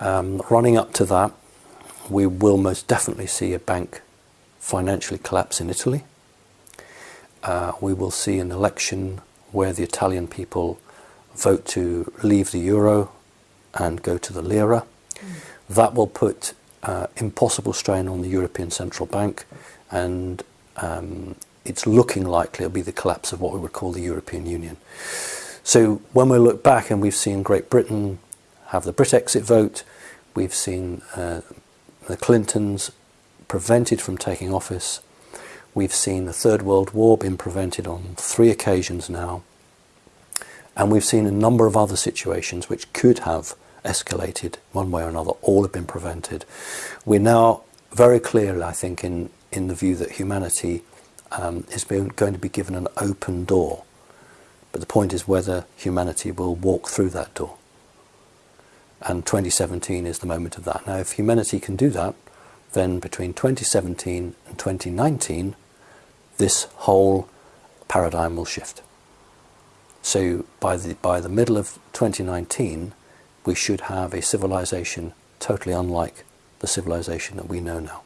Um, running up to that, we will most definitely see a bank financially collapse in Italy. Uh, we will see an election where the Italian people vote to leave the euro and go to the lira. Mm. That will put uh, impossible strain on the European Central Bank and um, it's looking likely it'll be the collapse of what we would call the European Union. So when we look back and we've seen Great Britain have the Brit exit vote, we've seen uh, the Clintons prevented from taking office, we've seen the Third World War being prevented on three occasions now, and we've seen a number of other situations which could have escalated one way or another, all have been prevented. We're now very clear, I think, in, in the view that humanity um, is being, going to be given an open door. But the point is whether humanity will walk through that door. And 2017 is the moment of that. Now, if humanity can do that, then between 2017 and 2019, this whole paradigm will shift. So by the, by the middle of 2019, we should have a civilization totally unlike the civilization that we know now.